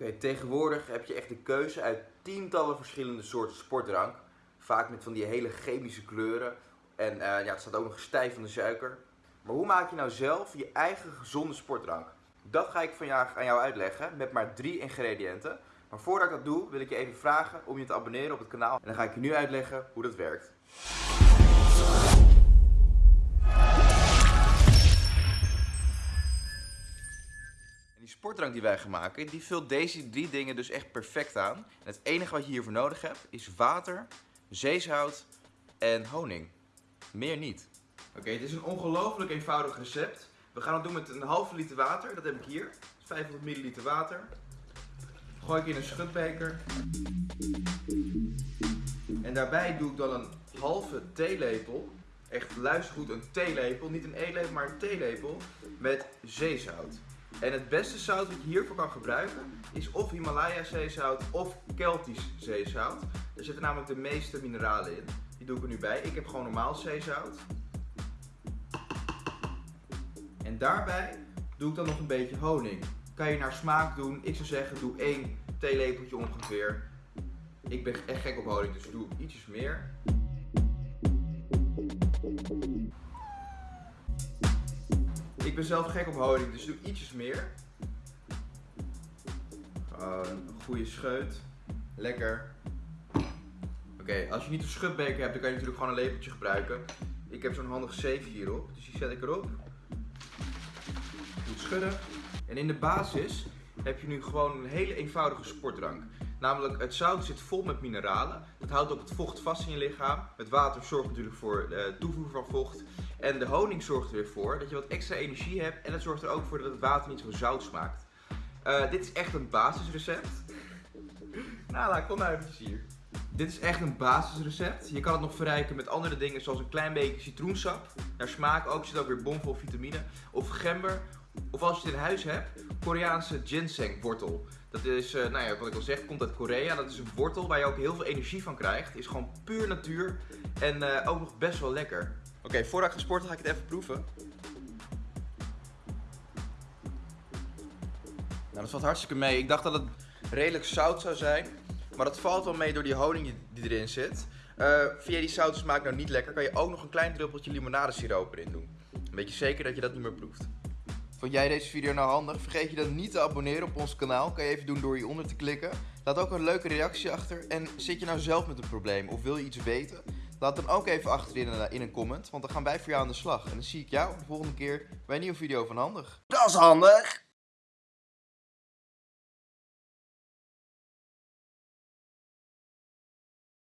Oké, tegenwoordig heb je echt de keuze uit tientallen verschillende soorten sportdrank. Vaak met van die hele chemische kleuren. En eh, ja, het staat ook nog stijf van de suiker. Maar hoe maak je nou zelf je eigen gezonde sportdrank? Dat ga ik vandaag aan jou uitleggen met maar drie ingrediënten. Maar voordat ik dat doe, wil ik je even vragen om je te abonneren op het kanaal. En dan ga ik je nu uitleggen hoe dat werkt. Die wij gaan maken, die vult deze drie dingen dus echt perfect aan. Het enige wat je hiervoor nodig hebt, is water, zeezout en honing. Meer niet. Oké, het is een ongelooflijk eenvoudig recept. We gaan het doen met een halve liter water, dat heb ik hier. 500 milliliter water. Gooi ik in een schutbeker. En daarbij doe ik dan een halve theelepel. Echt luister goed, een theelepel. Niet een eetlepel, maar een theelepel. Met zeezout. En het beste zout wat je hiervoor kan gebruiken is of Himalaya zeezout of Keltisch zeezout. Er zitten namelijk de meeste mineralen in. Die doe ik er nu bij. Ik heb gewoon normaal zeezout. En daarbij doe ik dan nog een beetje honing. Kan je naar smaak doen. Ik zou zeggen doe één theelepeltje ongeveer. Ik ben echt gek op honing, dus doe ietsjes meer. Ben zelf gek op honing, dus doe ietsjes meer. Gewoon een goede scheut. Lekker. Oké, als je niet een schutbeker hebt, dan kan je natuurlijk gewoon een lepeltje gebruiken. Ik heb zo'n handig zeefje hierop, dus die zet ik erop. Goed schudden. En in de basis heb je nu gewoon een hele eenvoudige sportdrank. Namelijk, het zout zit vol met mineralen. Dat houdt ook het vocht vast in je lichaam. Het water zorgt natuurlijk voor de toevoer van vocht. En de honing zorgt er weer voor dat je wat extra energie hebt. En het zorgt er ook voor dat het water niet zo zout smaakt. Uh, dit is echt een basisrecept. Nala, kom nou eventjes hier. Dit is echt een basisrecept. Je kan het nog verrijken met andere dingen zoals een klein beetje citroensap. Naar smaak ook, zit ook weer bomvol vitamine. Of gember. Of als je het in huis hebt, Koreaanse ginseng wortel. Dat is, uh, nou ja, wat ik al zeg, komt uit Korea. Dat is een wortel waar je ook heel veel energie van krijgt. Is gewoon puur natuur en uh, ook nog best wel lekker. Oké, okay, voordat ik ga sporten ga ik het even proeven. Nou, dat valt hartstikke mee. Ik dacht dat het redelijk zout zou zijn. Maar dat valt wel mee door die honing die erin zit. Vind je die zoute smaak nou niet lekker, kan je ook nog een klein druppeltje limonadesiroop erin doen. Een beetje zeker dat je dat niet meer proeft. Vond jij deze video nou handig? Vergeet je dan niet te abonneren op ons kanaal. Kan je even doen door hieronder te klikken. Laat ook een leuke reactie achter. En zit je nou zelf met een probleem of wil je iets weten? Laat dan ook even achter in een, in een comment, want dan gaan wij voor jou aan de slag. En dan zie ik jou de volgende keer bij een nieuwe video van Handig. Dat is handig!